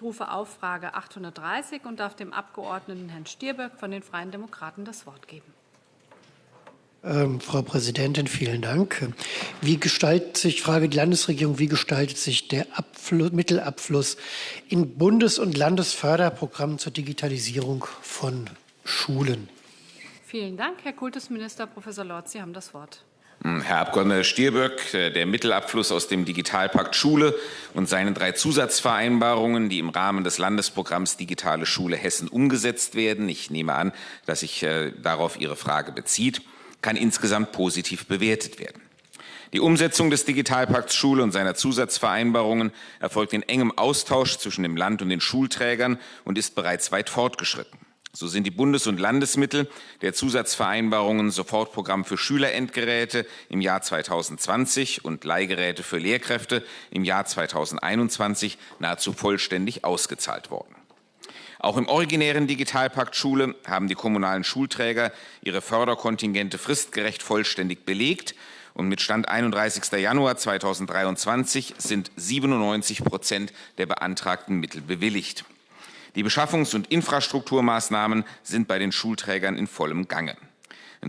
Ich rufe auf Frage 830 und darf dem Abgeordneten Herrn Stirböck von den Freien Demokraten das Wort geben. Ähm, Frau Präsidentin, vielen Dank. Wie gestaltet sich, ich frage die Landesregierung, wie gestaltet sich der Abfluss, Mittelabfluss in Bundes- und Landesförderprogrammen zur Digitalisierung von Schulen? Vielen Dank. Herr Kultusminister Professor Lorz, Sie haben das Wort. Hm, Herr Abgeordneter Stirböck, äh, der Mittelabfluss aus dem Digitalpakt Schule und seine drei Zusatzvereinbarungen, die im Rahmen des Landesprogramms Digitale Schule Hessen umgesetzt werden, ich nehme an, dass sich äh, darauf Ihre Frage bezieht, kann insgesamt positiv bewertet werden. Die Umsetzung des Digitalpakts Schule und seiner Zusatzvereinbarungen erfolgt in engem Austausch zwischen dem Land und den Schulträgern und ist bereits weit fortgeschritten. So sind die Bundes- und Landesmittel der Zusatzvereinbarungen Sofortprogramm für Schülerendgeräte im Jahr 2020 und Leihgeräte für Lehrkräfte im Jahr 2021 nahezu vollständig ausgezahlt worden. Auch im originären Digitalpakt Schule haben die kommunalen Schulträger ihre Förderkontingente fristgerecht vollständig belegt und mit Stand 31. Januar 2023 sind 97 Prozent der beantragten Mittel bewilligt. Die Beschaffungs- und Infrastrukturmaßnahmen sind bei den Schulträgern in vollem Gange.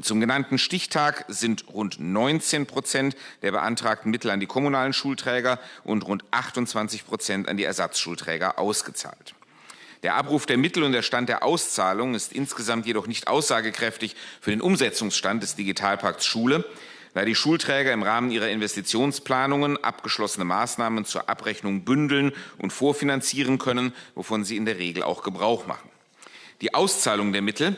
Zum genannten Stichtag sind rund 19 Prozent der beantragten Mittel an die kommunalen Schulträger und rund 28 Prozent an die Ersatzschulträger ausgezahlt. Der Abruf der Mittel und der Stand der Auszahlung ist insgesamt jedoch nicht aussagekräftig für den Umsetzungsstand des Digitalpakts Schule, da die Schulträger im Rahmen ihrer Investitionsplanungen abgeschlossene Maßnahmen zur Abrechnung bündeln und vorfinanzieren können, wovon sie in der Regel auch Gebrauch machen. Die Auszahlung der Mittel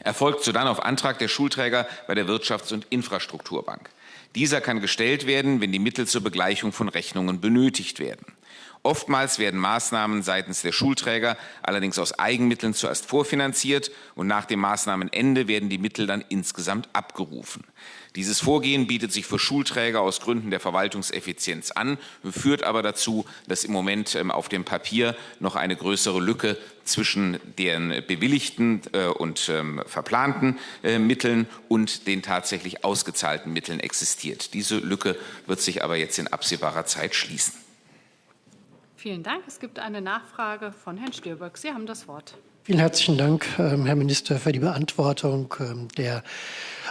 erfolgt sodann auf Antrag der Schulträger bei der Wirtschafts- und Infrastrukturbank. Dieser kann gestellt werden, wenn die Mittel zur Begleichung von Rechnungen benötigt werden. Oftmals werden Maßnahmen seitens der Schulträger allerdings aus Eigenmitteln zuerst vorfinanziert und nach dem Maßnahmenende werden die Mittel dann insgesamt abgerufen. Dieses Vorgehen bietet sich für Schulträger aus Gründen der Verwaltungseffizienz an, führt aber dazu, dass im Moment ähm, auf dem Papier noch eine größere Lücke zwischen den bewilligten äh, und ähm, verplanten äh, Mitteln und den tatsächlich ausgezahlten Mitteln existiert. Diese Lücke wird sich aber jetzt in absehbarer Zeit schließen. Vielen Dank. Es gibt eine Nachfrage von Herrn Stirböck. Sie haben das Wort. Vielen herzlichen Dank, ähm, Herr Minister, für die Beantwortung ähm, der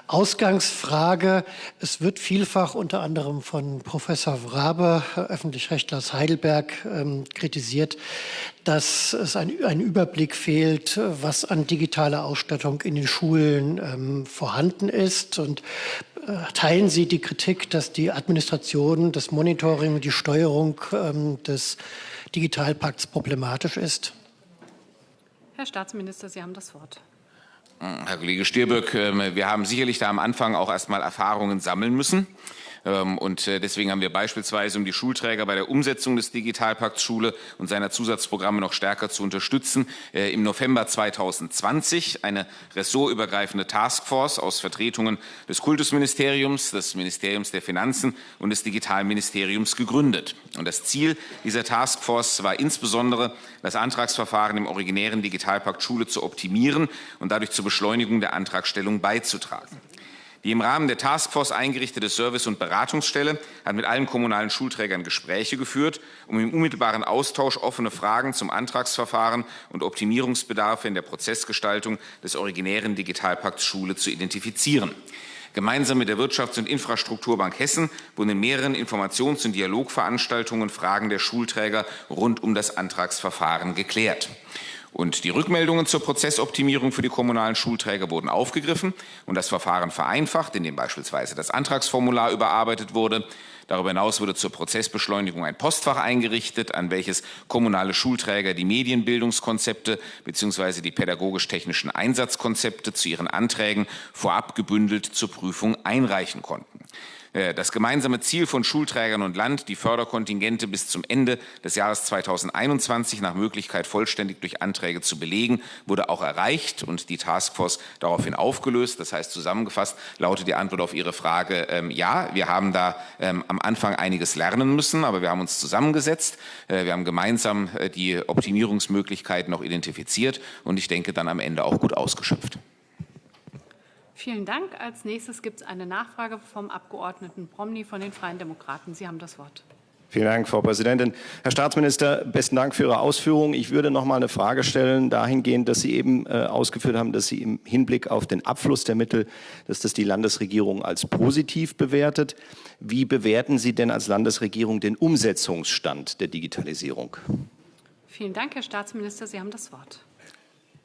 Ausgangsfrage. Es wird vielfach unter anderem von Professor Wrabe, Öffentlichrechtler aus Heidelberg, ähm, kritisiert, dass es ein, Überblick fehlt, was an digitaler Ausstattung in den Schulen vorhanden ist. Und äh, teilen Sie die Kritik, dass die Administration, das Monitoring und die Steuerung ähm, des Digitalpakts problematisch ist? Herr Staatsminister, Sie haben das Wort. Herr Kollege Stirböck, ähm, wir haben sicherlich da am Anfang auch erst mal Erfahrungen sammeln müssen. Ähm, und äh, deswegen haben wir beispielsweise, um die Schulträger bei der Umsetzung des Digitalpakts Schule und seiner Zusatzprogramme noch stärker zu unterstützen, äh, im November 2020 eine ressortübergreifende Taskforce aus Vertretungen des Kultusministeriums, des Ministeriums der Finanzen und des Digitalministeriums gegründet. Und das Ziel dieser Taskforce war insbesondere, das Antragsverfahren im originären Digitalpakt Schule zu optimieren und dadurch zur Beschleunigung der Antragstellung beizutragen. Die im Rahmen der Taskforce eingerichtete Service- und Beratungsstelle hat mit allen kommunalen Schulträgern Gespräche geführt, um im unmittelbaren Austausch offene Fragen zum Antragsverfahren und Optimierungsbedarfe in der Prozessgestaltung des originären Digitalpakts Schule zu identifizieren. Gemeinsam mit der Wirtschafts- und Infrastrukturbank Hessen wurden in mehreren Informations- und Dialogveranstaltungen Fragen der Schulträger rund um das Antragsverfahren geklärt. Und die Rückmeldungen zur Prozessoptimierung für die kommunalen Schulträger wurden aufgegriffen und das Verfahren vereinfacht, indem beispielsweise das Antragsformular überarbeitet wurde. Darüber hinaus wurde zur Prozessbeschleunigung ein Postfach eingerichtet, an welches kommunale Schulträger die Medienbildungskonzepte bzw. die pädagogisch-technischen Einsatzkonzepte zu ihren Anträgen vorab gebündelt zur Prüfung einreichen konnten. Äh, das gemeinsame Ziel von Schulträgern und Land, die Förderkontingente bis zum Ende des Jahres 2021 nach Möglichkeit vollständig durch Anträge zu belegen, wurde auch erreicht und die Taskforce daraufhin aufgelöst. Das heißt, zusammengefasst lautet die Antwort auf Ihre Frage, ähm, ja, wir haben da ähm, am Anfang einiges lernen müssen, aber wir haben uns zusammengesetzt. Äh, wir haben gemeinsam äh, die Optimierungsmöglichkeiten noch identifiziert und ich denke dann am Ende auch gut ausgeschöpft. Vielen Dank. Als nächstes gibt es eine Nachfrage vom Abgeordneten Promny von den Freien Demokraten. Sie haben das Wort. Vielen Dank, Frau Präsidentin. Herr Staatsminister, besten Dank für Ihre Ausführungen. Ich würde noch mal eine Frage stellen, dahingehend, dass Sie eben äh, ausgeführt haben, dass Sie im Hinblick auf den Abfluss der Mittel, dass das die Landesregierung als positiv bewertet. Wie bewerten Sie denn als Landesregierung den Umsetzungsstand der Digitalisierung? Vielen Dank, Herr Staatsminister. Sie haben das Wort.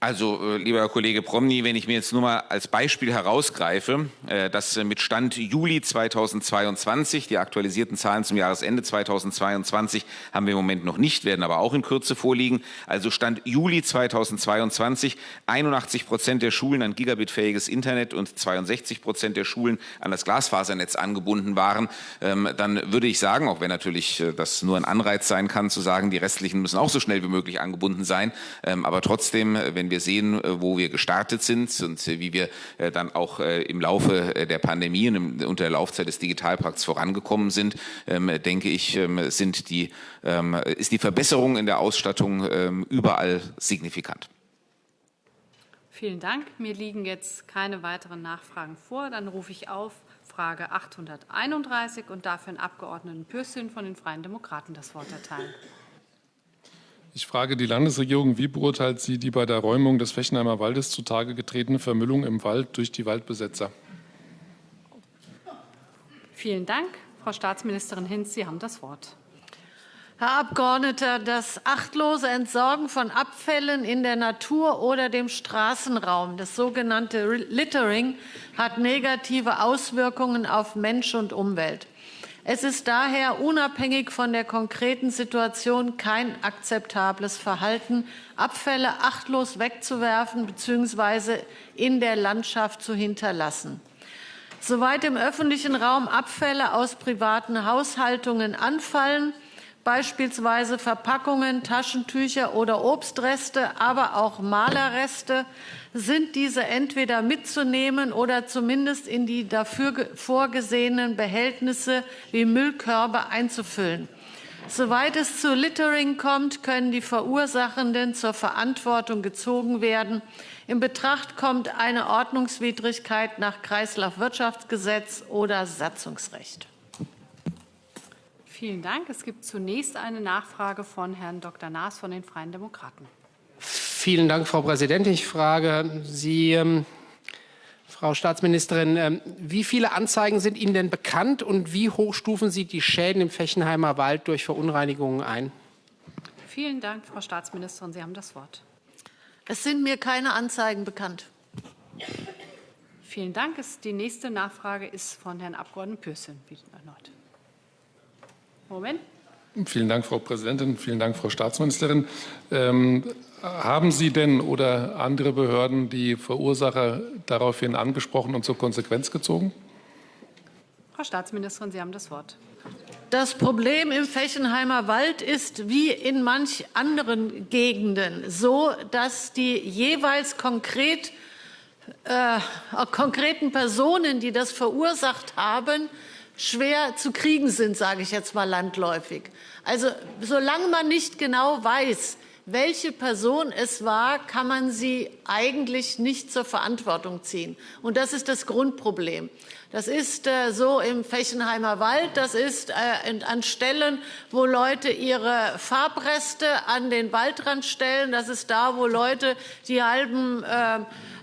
Also, äh, lieber Kollege Promny, wenn ich mir jetzt nur mal als Beispiel herausgreife, äh, dass äh, mit Stand Juli 2022, die aktualisierten Zahlen zum Jahresende 2022 haben wir im Moment noch nicht, werden aber auch in Kürze vorliegen. Also Stand Juli 2022, 81 Prozent der Schulen an gigabitfähiges Internet und 62 Prozent der Schulen an das Glasfasernetz angebunden waren, ähm, dann würde ich sagen, auch wenn natürlich das nur ein Anreiz sein kann, zu sagen, die restlichen müssen auch so schnell wie möglich angebunden sein, ähm, aber trotzdem, wenn wir sehen, äh, wo wir gestartet sind und äh, wie wir äh, dann auch im Laufe der Pandemie und unter der Laufzeit des Digitalpakts vorangekommen sind, ähm, denke ich, ähm, sind die, ähm, ist die Verbesserung in der Ausstattung überall signifikant. Vielen Dank. Mir liegen jetzt keine weiteren Nachfragen vor. Dann rufe ich auf Frage 831 und darf Herrn Abgeordneten Pürsün von den Freien Demokraten das Wort erteilen. Ich frage die Landesregierung, wie beurteilt sie die bei der Räumung des Fechenheimer Waldes zutage getretene Vermüllung im Wald durch die Waldbesetzer? Vielen Dank. Frau Staatsministerin Hinz, Sie haben das Wort. Herr Abgeordneter, das achtlose Entsorgen von Abfällen in der Natur oder dem Straßenraum, das sogenannte Littering, hat negative Auswirkungen auf Mensch und Umwelt. Es ist daher unabhängig von der konkreten Situation kein akzeptables Verhalten, Abfälle achtlos wegzuwerfen bzw. in der Landschaft zu hinterlassen. Soweit im öffentlichen Raum Abfälle aus privaten Haushaltungen anfallen, beispielsweise Verpackungen, Taschentücher oder Obstreste, aber auch Malerreste, sind diese entweder mitzunehmen oder zumindest in die dafür vorgesehenen Behältnisse wie Müllkörbe einzufüllen. Soweit es zu Littering kommt, können die Verursachenden zur Verantwortung gezogen werden. In Betracht kommt eine Ordnungswidrigkeit nach Kreislaufwirtschaftsgesetz oder Satzungsrecht. Vielen Dank. Es gibt zunächst eine Nachfrage von Herrn Dr. Naas von den Freien Demokraten. Vielen Dank, Frau Präsidentin. Ich frage Sie, ähm, Frau Staatsministerin, ähm, wie viele Anzeigen sind Ihnen denn bekannt und wie hoch stufen Sie die Schäden im Fechenheimer Wald durch Verunreinigungen ein? Vielen Dank, Frau Staatsministerin. Sie haben das Wort. Es sind mir keine Anzeigen bekannt. Vielen Dank. Die nächste Nachfrage ist von Herrn Abg. Pürsün erneut. Moment. Vielen Dank, Frau Präsidentin. Vielen Dank, Frau Staatsministerin. Ähm, haben Sie denn oder andere Behörden die Verursacher daraufhin angesprochen und zur Konsequenz gezogen? Frau Staatsministerin, Sie haben das Wort. Das Problem im Fechenheimer Wald ist wie in manch anderen Gegenden so, dass die jeweils konkret, äh, konkreten Personen, die das verursacht haben, schwer zu kriegen sind, sage ich jetzt mal landläufig. Also solange man nicht genau weiß, welche Person es war, kann man sie eigentlich nicht zur Verantwortung ziehen. Und das ist das Grundproblem. Das ist äh, so im Fechenheimer Wald, das ist äh, an Stellen, wo Leute ihre Farbreste an den Waldrand stellen, das ist da, wo Leute die halben äh,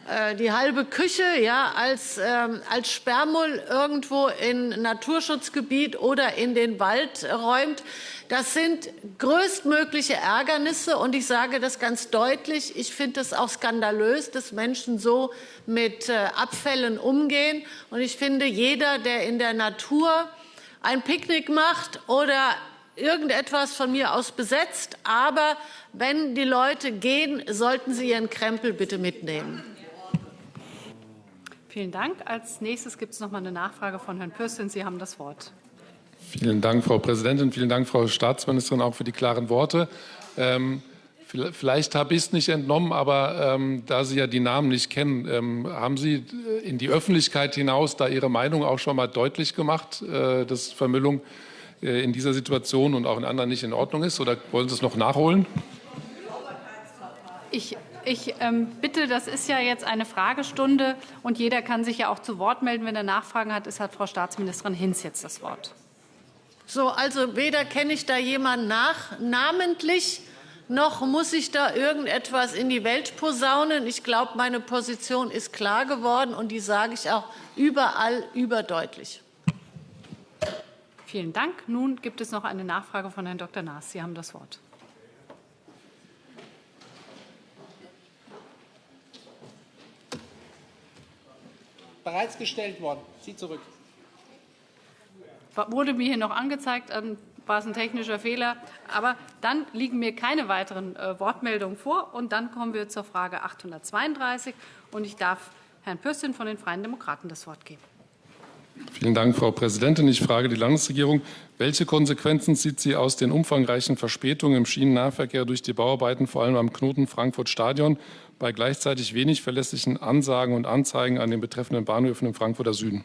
äh, die halbe Küche ja, als, ähm, als Sperrmüll irgendwo in Naturschutzgebiet oder in den Wald räumt. Das sind größtmögliche Ärgernisse. Und ich sage das ganz deutlich. Ich finde es auch skandalös, dass Menschen so mit Abfällen umgehen. Und ich finde, jeder, der in der Natur ein Picknick macht oder irgendetwas von mir aus besetzt, aber wenn die Leute gehen, sollten sie ihren Krempel bitte mitnehmen. Vielen Dank. Als nächstes gibt es noch mal eine Nachfrage von Herrn Pürsün. Sie haben das Wort. Vielen Dank, Frau Präsidentin. Vielen Dank, Frau Staatsministerin, auch für die klaren Worte. Ähm, vielleicht habe ich es nicht entnommen, aber ähm, da Sie ja die Namen nicht kennen, ähm, haben Sie in die Öffentlichkeit hinaus da Ihre Meinung auch schon mal deutlich gemacht, äh, dass Vermüllung äh, in dieser Situation und auch in anderen nicht in Ordnung ist? Oder wollen Sie es noch nachholen? Ich ich ähm, bitte, das ist ja jetzt eine Fragestunde und jeder kann sich ja auch zu Wort melden, wenn er Nachfragen hat. Es hat Frau Staatsministerin Hinz jetzt das Wort. So, also weder kenne ich da jemanden nach, namentlich, noch muss ich da irgendetwas in die Welt posaunen. Ich glaube, meine Position ist klar geworden, und die sage ich auch überall überdeutlich. Vielen Dank. Nun gibt es noch eine Nachfrage von Herrn Dr. Naas. Sie haben das Wort. Bereits gestellt worden. Sie zurück. Wurde mir hier noch angezeigt, ähm, war es ein technischer Fehler. Aber dann liegen mir keine weiteren äh, Wortmeldungen vor. Und dann kommen wir zur Frage 832. Und ich darf Herrn Pürstin von den Freien Demokraten das Wort geben. Vielen Dank, Frau Präsidentin. Ich frage die Landesregierung, welche Konsequenzen zieht sie aus den umfangreichen Verspätungen im Schienennahverkehr durch die Bauarbeiten, vor allem am Knoten Frankfurt-Stadion, bei gleichzeitig wenig verlässlichen Ansagen und Anzeigen an den betreffenden Bahnhöfen im Frankfurter Süden?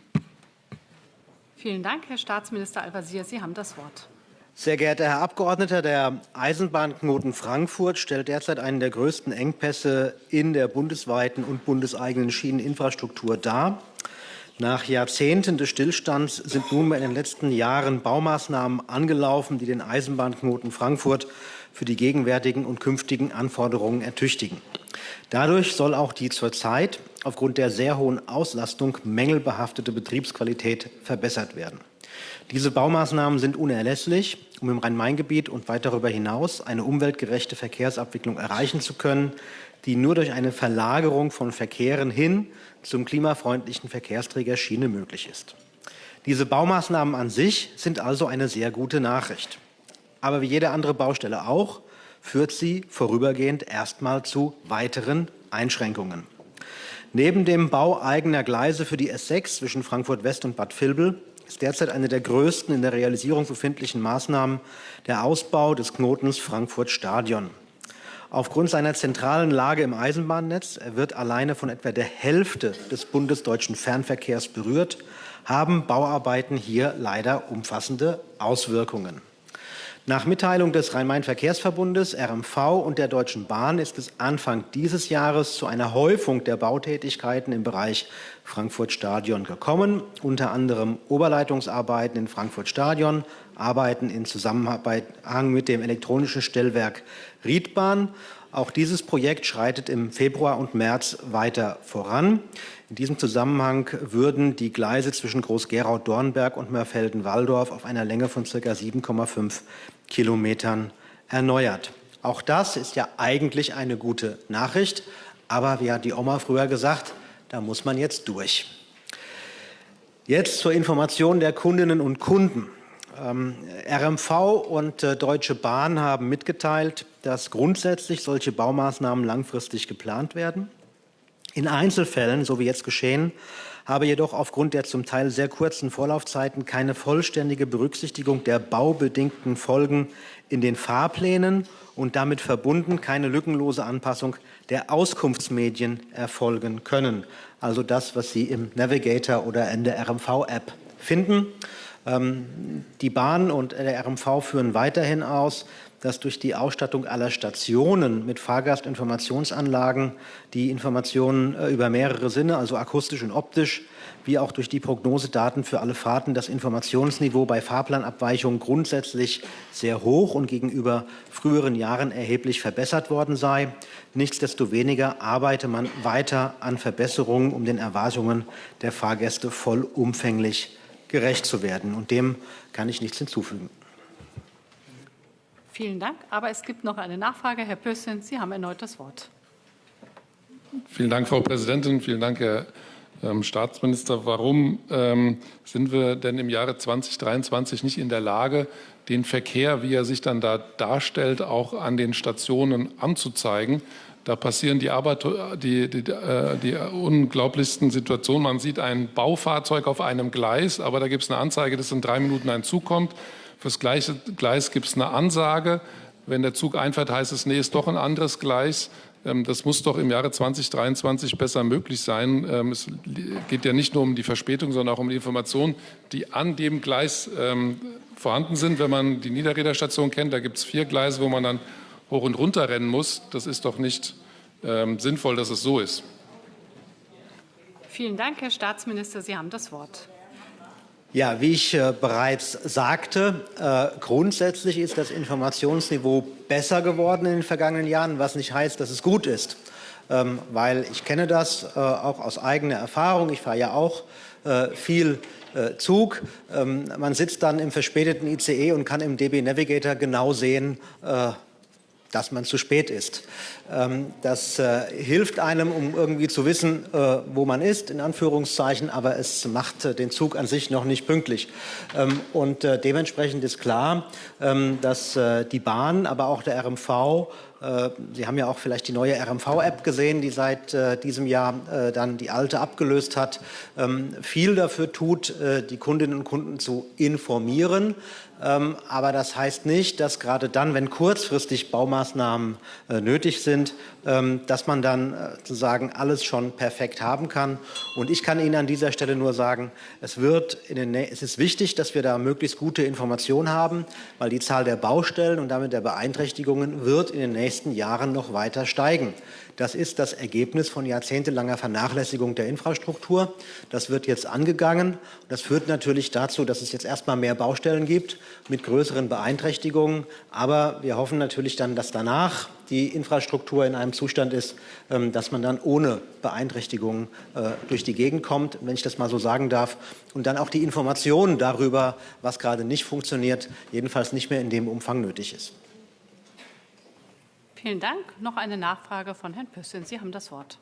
Vielen Dank, Herr Staatsminister Al-Wazir. Sie haben das Wort. Sehr geehrter Herr Abgeordneter, der Eisenbahnknoten Frankfurt stellt derzeit einen der größten Engpässe in der bundesweiten und bundeseigenen Schieneninfrastruktur dar. Nach Jahrzehnten des Stillstands sind nunmehr in den letzten Jahren Baumaßnahmen angelaufen, die den Eisenbahnknoten Frankfurt für die gegenwärtigen und künftigen Anforderungen ertüchtigen. Dadurch soll auch die zurzeit aufgrund der sehr hohen Auslastung mängelbehaftete Betriebsqualität verbessert werden. Diese Baumaßnahmen sind unerlässlich, um im Rhein-Main-Gebiet und weit darüber hinaus eine umweltgerechte Verkehrsabwicklung erreichen zu können, die nur durch eine Verlagerung von Verkehren hin zum klimafreundlichen Verkehrsträger Schiene möglich ist. Diese Baumaßnahmen an sich sind also eine sehr gute Nachricht. Aber wie jede andere Baustelle auch, führt sie vorübergehend erstmal zu weiteren Einschränkungen. Neben dem Bau eigener Gleise für die S6 zwischen Frankfurt West und Bad Vilbel ist derzeit eine der größten in der Realisierung befindlichen Maßnahmen der Ausbau des Knotens Frankfurt Stadion. Aufgrund seiner zentralen Lage im Eisenbahnnetz, er wird alleine von etwa der Hälfte des bundesdeutschen Fernverkehrs berührt, haben Bauarbeiten hier leider umfassende Auswirkungen. Nach Mitteilung des Rhein-Main-Verkehrsverbundes RMV und der Deutschen Bahn ist es Anfang dieses Jahres zu einer Häufung der Bautätigkeiten im Bereich Frankfurt Stadion gekommen, unter anderem Oberleitungsarbeiten in Frankfurt Stadion, Arbeiten in Zusammenhang mit dem elektronischen Stellwerk Riedbahn. Auch dieses Projekt schreitet im Februar und März weiter voran. In diesem Zusammenhang würden die Gleise zwischen Groß-Gerau-Dornberg und Mörfelden-Walldorf auf einer Länge von ca. 7,5 Kilometern erneuert. Auch das ist ja eigentlich eine gute Nachricht, aber wie hat die Oma früher gesagt, da muss man jetzt durch. Jetzt zur Information der Kundinnen und Kunden. Ähm, RMV und äh, Deutsche Bahn haben mitgeteilt, dass grundsätzlich solche Baumaßnahmen langfristig geplant werden. In Einzelfällen, so wie jetzt geschehen, habe jedoch aufgrund der zum Teil sehr kurzen Vorlaufzeiten keine vollständige Berücksichtigung der baubedingten Folgen in den Fahrplänen und damit verbunden keine lückenlose Anpassung der Auskunftsmedien erfolgen können. Also das, was Sie im Navigator oder in der RMV-App finden. Ähm, die Bahn und der RMV führen weiterhin aus, dass durch die Ausstattung aller Stationen mit Fahrgastinformationsanlagen die Informationen äh, über mehrere Sinne, also akustisch und optisch, wie auch durch die Prognosedaten für alle Fahrten das Informationsniveau bei Fahrplanabweichungen grundsätzlich sehr hoch und gegenüber früheren Jahren erheblich verbessert worden sei. Nichtsdestoweniger arbeite man weiter an Verbesserungen, um den Erwartungen der Fahrgäste vollumfänglich gerecht zu werden. Und dem kann ich nichts hinzufügen. Vielen Dank. Aber es gibt noch eine Nachfrage. Herr Pössin, Sie haben erneut das Wort. Vielen Dank, Frau Präsidentin. Vielen Dank, Herr ähm, Staatsminister. Warum ähm, sind wir denn im Jahre 2023 nicht in der Lage, den Verkehr, wie er sich dann da darstellt, auch an den Stationen anzuzeigen? Da passieren die, Arbeit, die, die, äh, die unglaublichsten Situationen. Man sieht ein Baufahrzeug auf einem Gleis, aber da gibt es eine Anzeige, dass in drei Minuten ein Zug kommt. Für das gleiche Gleis gibt es eine Ansage. Wenn der Zug einfährt, heißt es, nee, ist doch ein anderes Gleis. Ähm, das muss doch im Jahre 2023 besser möglich sein. Ähm, es geht ja nicht nur um die Verspätung, sondern auch um die Informationen, die an dem Gleis ähm, vorhanden sind. Wenn man die Niederräderstation kennt, da gibt es vier Gleise, wo man dann hoch und runter rennen muss. Das ist doch nicht sinnvoll, dass es so ist. Vielen Dank, Herr Staatsminister. Sie haben das Wort. Ja, wie ich äh, bereits sagte, äh, grundsätzlich ist das Informationsniveau besser geworden in den vergangenen Jahren, was nicht heißt, dass es gut ist. Ähm, weil ich kenne das äh, auch aus eigener Erfahrung. Ich fahre ja auch äh, viel äh, Zug. Ähm, man sitzt dann im verspäteten ICE und kann im DB Navigator genau sehen, äh, dass man zu spät ist. Ähm, das äh, hilft einem, um irgendwie zu wissen, äh, wo man ist, in Anführungszeichen, aber es macht äh, den Zug an sich noch nicht pünktlich. Ähm, und dementsprechend ist klar, ähm, dass die Bahn, aber auch der RMV Sie haben ja auch vielleicht die neue RMV-App gesehen, die seit diesem Jahr dann die alte abgelöst hat, viel dafür tut, die Kundinnen und Kunden zu informieren, ähm, aber das heißt nicht, dass gerade dann, wenn kurzfristig Baumaßnahmen äh, nötig sind, ähm, dass man dann äh, sozusagen alles schon perfekt haben kann. Und ich kann Ihnen an dieser Stelle nur sagen, es, wird es ist wichtig, dass wir da möglichst gute Informationen haben, weil die Zahl der Baustellen und damit der Beeinträchtigungen wird in den nächsten Jahren noch weiter steigen. Das ist das Ergebnis von jahrzehntelanger Vernachlässigung der Infrastruktur. Das wird jetzt angegangen. Das führt natürlich dazu, dass es jetzt erstmal mehr Baustellen gibt mit größeren Beeinträchtigungen. Aber wir hoffen natürlich dann, dass danach die Infrastruktur in einem Zustand ist, ähm, dass man dann ohne Beeinträchtigungen äh, durch die Gegend kommt, wenn ich das mal so sagen darf, und dann auch die Informationen darüber, was gerade nicht funktioniert, jedenfalls nicht mehr in dem Umfang nötig ist. Vielen Dank. Noch eine Nachfrage von Herrn Püssin. Sie haben das Wort.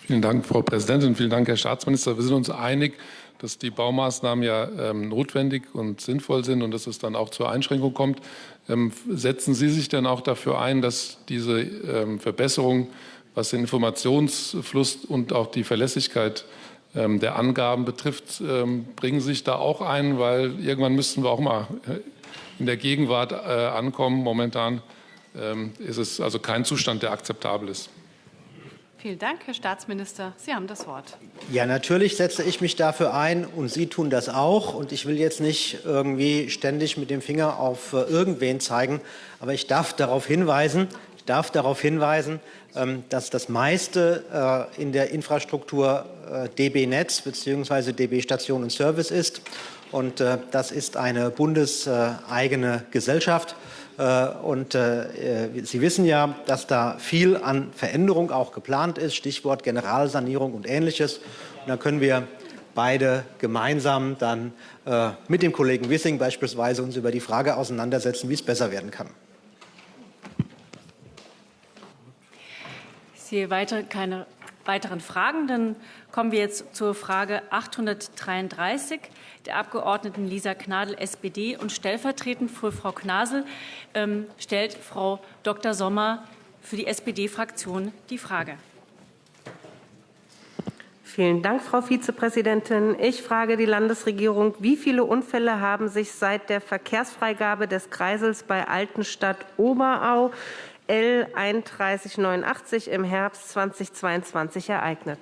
Vielen Dank, Frau Präsidentin. Vielen Dank, Herr Staatsminister. Wir sind uns einig, dass die Baumaßnahmen ja ähm, notwendig und sinnvoll sind und dass es dann auch zur Einschränkung kommt. Ähm, setzen Sie sich denn auch dafür ein, dass diese ähm, Verbesserung, was den Informationsfluss und auch die Verlässlichkeit ähm, der Angaben betrifft, ähm, bringen Sie sich da auch ein? Weil irgendwann müssten wir auch mal äh, in der Gegenwart äh, ankommen. Momentan ist es also kein Zustand, der akzeptabel ist. Vielen Dank, Herr Staatsminister. Sie haben das Wort. Ja, natürlich setze ich mich dafür ein und Sie tun das auch. Und ich will jetzt nicht irgendwie ständig mit dem Finger auf äh, irgendwen zeigen, aber ich darf darauf hinweisen, ich darf darauf hinweisen, ähm, dass das meiste äh, in der Infrastruktur DB Netz bzw. DB Station und Service ist. Und das ist eine bundeseigene Gesellschaft. Äh, und äh, Sie wissen ja, dass da viel an Veränderung auch geplant ist, Stichwort Generalsanierung und Ähnliches. Und da können wir beide gemeinsam dann äh, mit dem Kollegen Wissing beispielsweise uns über die Frage auseinandersetzen, wie es besser werden kann. Ich sehe weiter keine weiteren Fragen. Dann kommen wir jetzt zur Frage 833 der Abgeordneten Lisa Gnadl, SPD. Und stellvertretend für Frau Knasel ähm, stellt Frau Dr. Sommer für die SPD-Fraktion die Frage. Vielen Dank, Frau Vizepräsidentin. Ich frage die Landesregierung, wie viele Unfälle haben sich seit der Verkehrsfreigabe des Kreisels bei Altenstadt Oberau L 3189 im Herbst 2022 ereignet?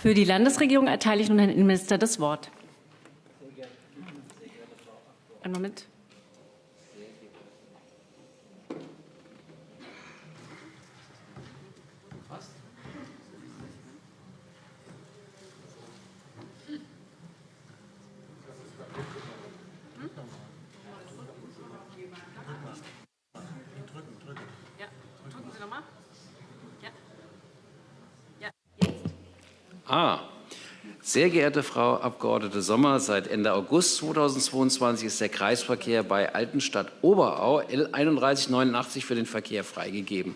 Für die Landesregierung erteile ich nun Herrn Innenminister das Wort. Einen Moment. Ah, sehr geehrte Frau Abgeordnete Sommer, seit Ende August 2022 ist der Kreisverkehr bei Altenstadt Oberau L 3189 für den Verkehr freigegeben.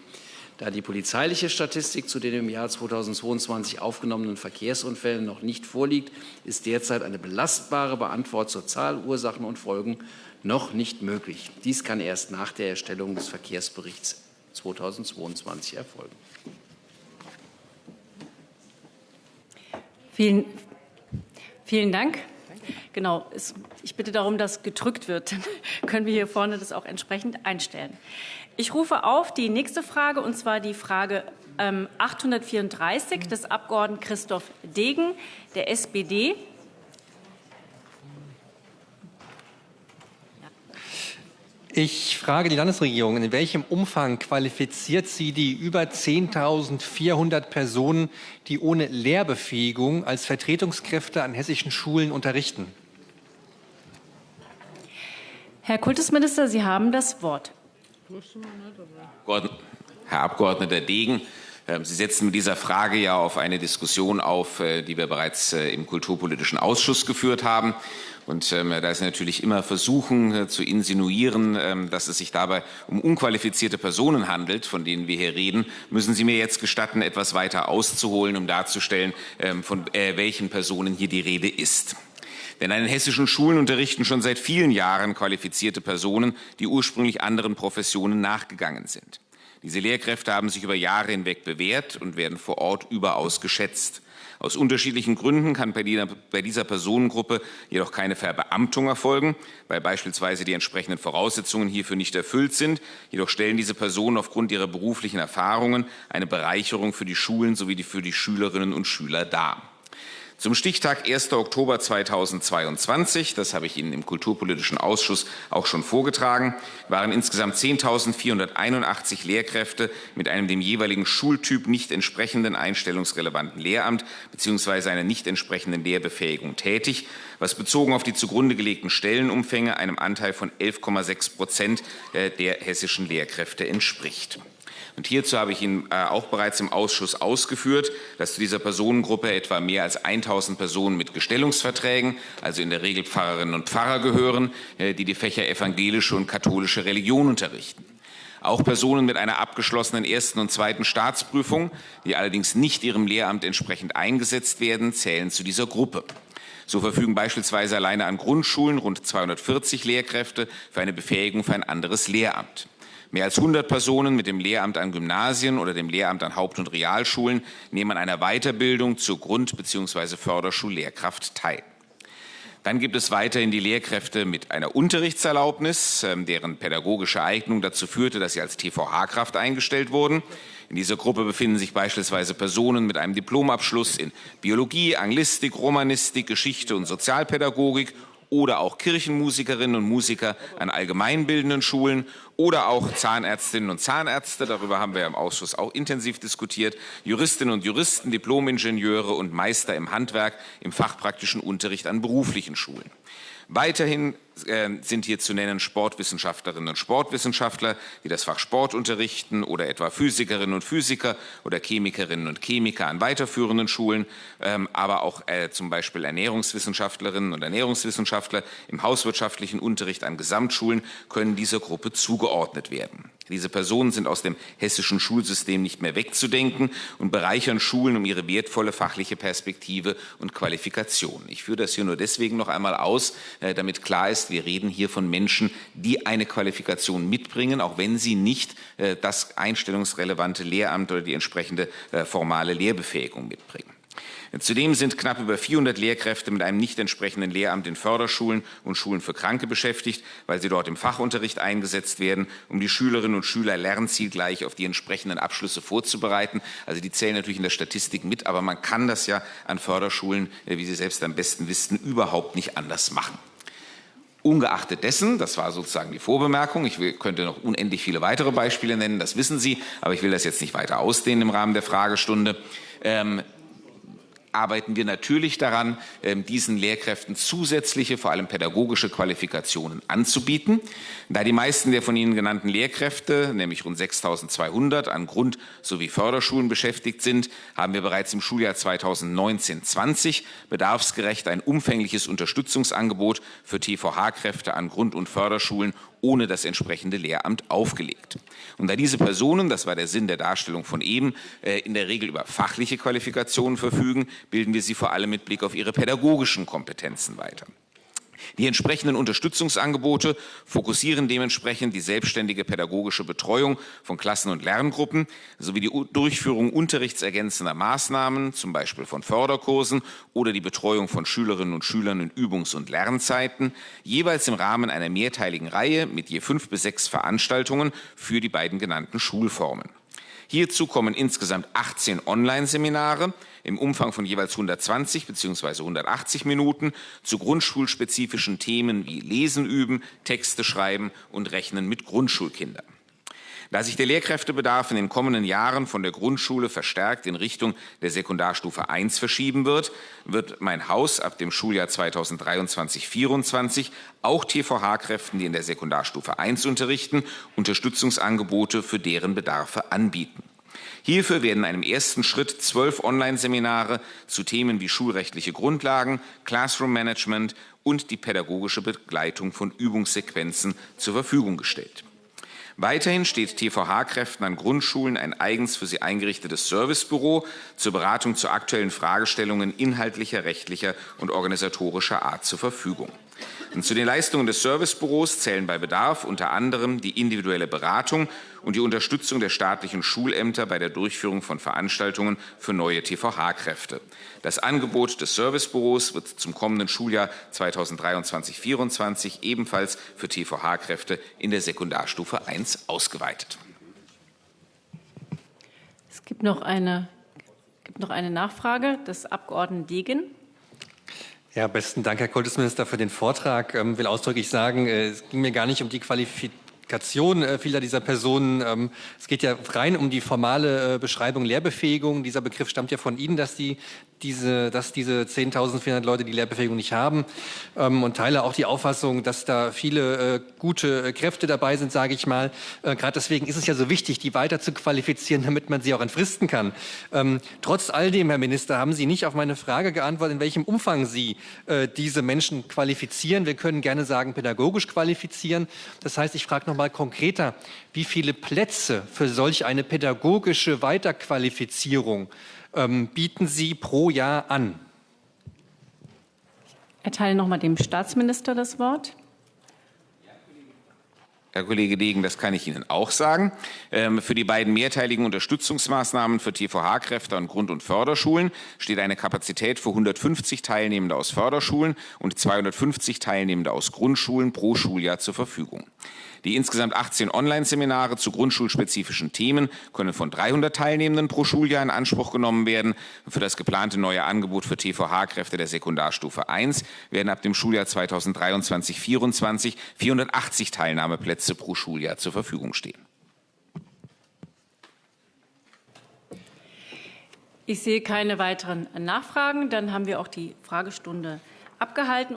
Da die polizeiliche Statistik zu den im Jahr 2022 aufgenommenen Verkehrsunfällen noch nicht vorliegt, ist derzeit eine belastbare Beantwortung zur Zahl, Ursachen und Folgen noch nicht möglich. Dies kann erst nach der Erstellung des Verkehrsberichts 2022 erfolgen. Vielen, vielen Dank. Genau, ich bitte darum, dass gedrückt wird. Dann können wir hier vorne das auch entsprechend einstellen. Ich rufe auf die nächste Frage, und zwar die Frage 834 ähm, des Abgeordneten Christoph Degen der SPD. Ich frage die Landesregierung, in welchem Umfang qualifiziert sie die über 10.400 Personen, die ohne Lehrbefähigung als Vertretungskräfte an hessischen Schulen unterrichten? Herr Kultusminister, Sie haben das Wort. Herr Abgeordneter Degen, ähm, Sie setzen mit dieser Frage ja auf eine Diskussion auf, äh, die wir bereits äh, im Kulturpolitischen Ausschuss geführt haben. Und ähm, da ist natürlich immer versuchen äh, zu insinuieren, ähm, dass es sich dabei um unqualifizierte Personen handelt, von denen wir hier reden, müssen Sie mir jetzt gestatten, etwas weiter auszuholen, um darzustellen, ähm, von äh, welchen Personen hier die Rede ist. Denn an den hessischen Schulen unterrichten schon seit vielen Jahren qualifizierte Personen, die ursprünglich anderen Professionen nachgegangen sind. Diese Lehrkräfte haben sich über Jahre hinweg bewährt und werden vor Ort überaus geschätzt. Aus unterschiedlichen Gründen kann bei dieser Personengruppe jedoch keine Verbeamtung erfolgen, weil beispielsweise die entsprechenden Voraussetzungen hierfür nicht erfüllt sind. Jedoch stellen diese Personen aufgrund ihrer beruflichen Erfahrungen eine Bereicherung für die Schulen sowie für die Schülerinnen und Schüler dar. Zum Stichtag 1. Oktober 2022, das habe ich Ihnen im Kulturpolitischen Ausschuss auch schon vorgetragen, waren insgesamt 10.481 Lehrkräfte mit einem dem jeweiligen Schultyp nicht entsprechenden einstellungsrelevanten Lehramt bzw. einer nicht entsprechenden Lehrbefähigung tätig, was bezogen auf die zugrunde gelegten Stellenumfänge einem Anteil von 11,6 Prozent äh, der hessischen Lehrkräfte entspricht. Und hierzu habe ich Ihnen äh, auch bereits im Ausschuss ausgeführt, dass zu dieser Personengruppe etwa mehr als 1000 Personen mit Gestellungsverträgen, also in der Regel Pfarrerinnen und Pfarrer gehören, äh, die die Fächer evangelische und katholische Religion unterrichten. Auch Personen mit einer abgeschlossenen ersten und zweiten Staatsprüfung, die allerdings nicht ihrem Lehramt entsprechend eingesetzt werden, zählen zu dieser Gruppe. So verfügen beispielsweise alleine an Grundschulen rund 240 Lehrkräfte für eine Befähigung für ein anderes Lehramt. Mehr als 100 Personen mit dem Lehramt an Gymnasien oder dem Lehramt an Haupt- und Realschulen nehmen an einer Weiterbildung zur Grund- bzw. Förderschullehrkraft teil. Dann gibt es weiterhin die Lehrkräfte mit einer Unterrichtserlaubnis, ähm, deren pädagogische Eignung dazu führte, dass sie als TVH-Kraft eingestellt wurden. In dieser Gruppe befinden sich beispielsweise Personen mit einem Diplomabschluss in Biologie, Anglistik, Romanistik, Geschichte und Sozialpädagogik oder auch Kirchenmusikerinnen und Musiker an allgemeinbildenden Schulen oder auch Zahnärztinnen und Zahnärzte, darüber haben wir im Ausschuss auch intensiv diskutiert, Juristinnen und Juristen, Diplomingenieure und Meister im Handwerk im fachpraktischen Unterricht an beruflichen Schulen. Weiterhin sind hier zu nennen Sportwissenschaftlerinnen und Sportwissenschaftler, die das Fach Sport unterrichten oder etwa Physikerinnen und Physiker oder Chemikerinnen und Chemiker an weiterführenden Schulen, ähm, aber auch äh, zum Beispiel Ernährungswissenschaftlerinnen und Ernährungswissenschaftler im hauswirtschaftlichen Unterricht an Gesamtschulen können dieser Gruppe zugeordnet werden. Diese Personen sind aus dem hessischen Schulsystem nicht mehr wegzudenken und bereichern Schulen um ihre wertvolle fachliche Perspektive und Qualifikation. Ich führe das hier nur deswegen noch einmal aus, äh, damit klar ist, wir reden hier von Menschen, die eine Qualifikation mitbringen, auch wenn sie nicht äh, das einstellungsrelevante Lehramt oder die entsprechende äh, formale Lehrbefähigung mitbringen. Zudem sind knapp über 400 Lehrkräfte mit einem nicht entsprechenden Lehramt in Förderschulen und Schulen für Kranke beschäftigt, weil sie dort im Fachunterricht eingesetzt werden, um die Schülerinnen und Schüler lernzielgleich auf die entsprechenden Abschlüsse vorzubereiten. Also die zählen natürlich in der Statistik mit, aber man kann das ja an Förderschulen, äh, wie Sie selbst am besten wissen, überhaupt nicht anders machen. Ungeachtet dessen, das war sozusagen die Vorbemerkung, ich könnte noch unendlich viele weitere Beispiele nennen, das wissen Sie, aber ich will das jetzt nicht weiter ausdehnen im Rahmen der Fragestunde. Ähm, arbeiten wir natürlich daran, ähm, diesen Lehrkräften zusätzliche, vor allem pädagogische Qualifikationen anzubieten. Da die meisten der von Ihnen genannten Lehrkräfte, nämlich rund 6.200 an Grund- sowie Förderschulen beschäftigt sind, haben wir bereits im Schuljahr 2019-20 bedarfsgerecht ein umfängliches Unterstützungsangebot für TVH-Kräfte an Grund- und Förderschulen ohne das entsprechende Lehramt aufgelegt. Und da diese Personen, das war der Sinn der Darstellung von eben, äh, in der Regel über fachliche Qualifikationen verfügen, bilden wir sie vor allem mit Blick auf ihre pädagogischen Kompetenzen weiter. Die entsprechenden Unterstützungsangebote fokussieren dementsprechend die selbstständige pädagogische Betreuung von Klassen- und Lerngruppen sowie die Durchführung unterrichtsergänzender Maßnahmen, zum Beispiel von Förderkursen oder die Betreuung von Schülerinnen und Schülern in Übungs- und Lernzeiten, jeweils im Rahmen einer mehrteiligen Reihe mit je fünf bis sechs Veranstaltungen für die beiden genannten Schulformen. Hierzu kommen insgesamt 18 Online-Seminare im Umfang von jeweils 120 bzw. 180 Minuten zu grundschulspezifischen Themen wie Lesen üben, Texte schreiben und Rechnen mit Grundschulkindern. Da sich der Lehrkräftebedarf in den kommenden Jahren von der Grundschule verstärkt in Richtung der Sekundarstufe 1 verschieben wird, wird mein Haus ab dem Schuljahr 2023-24 auch TVH-Kräften, die in der Sekundarstufe 1 unterrichten, Unterstützungsangebote für deren Bedarfe anbieten. Hierfür werden in einem ersten Schritt zwölf Online-Seminare zu Themen wie schulrechtliche Grundlagen, Classroom Management und die pädagogische Begleitung von Übungssequenzen zur Verfügung gestellt. Weiterhin steht TVH-Kräften an Grundschulen ein eigens für sie eingerichtetes Servicebüro zur Beratung zu aktuellen Fragestellungen inhaltlicher, rechtlicher und organisatorischer Art zur Verfügung. Und zu den Leistungen des Servicebüros zählen bei Bedarf unter anderem die individuelle Beratung und die Unterstützung der staatlichen Schulämter bei der Durchführung von Veranstaltungen für neue TVH-Kräfte. Das Angebot des Servicebüros wird zum kommenden Schuljahr 2023-24 ebenfalls für TVH-Kräfte in der Sekundarstufe 1 ausgeweitet. Es gibt noch eine, gibt noch eine Nachfrage des Abgeordneten Degen. Ja, besten Dank, Herr Kultusminister, für den Vortrag. Ich ähm, will ausdrücklich sagen, äh, es ging mir gar nicht um die Qualifikation äh, vieler dieser Personen. Ähm, es geht ja rein um die formale äh, Beschreibung Lehrbefähigung. Dieser Begriff stammt ja von Ihnen, dass die diese, dass diese 10.400 Leute die Lehrbefähigung nicht haben ähm, und teile auch die Auffassung, dass da viele äh, gute äh, Kräfte dabei sind, sage ich mal. Äh, Gerade deswegen ist es ja so wichtig, die weiter zu qualifizieren, damit man sie auch entfristen kann. Ähm, trotz all dem, Herr Minister, haben Sie nicht auf meine Frage geantwortet, in welchem Umfang Sie äh, diese Menschen qualifizieren. Wir können gerne sagen, pädagogisch qualifizieren. Das heißt, ich frage noch mal konkreter, wie viele Plätze für solch eine pädagogische Weiterqualifizierung ähm, bieten Sie pro Jahr an? Ich erteile noch mal dem Staatsminister das Wort. Herr Kollege Degen, das kann ich Ihnen auch sagen. Ähm, für die beiden mehrteiligen Unterstützungsmaßnahmen für TVH-Kräfte an Grund- und Förderschulen steht eine Kapazität für 150 Teilnehmende aus Förderschulen und 250 Teilnehmende aus Grundschulen pro Schuljahr zur Verfügung. Die insgesamt 18 Online-Seminare zu grundschulspezifischen Themen können von 300 Teilnehmenden pro Schuljahr in Anspruch genommen werden. Für das geplante neue Angebot für TVH-Kräfte der Sekundarstufe 1 werden ab dem Schuljahr 2023-24 480 Teilnahmeplätze pro Schuljahr zur Verfügung stehen. Ich sehe keine weiteren Nachfragen. Dann haben wir auch die Fragestunde abgehalten.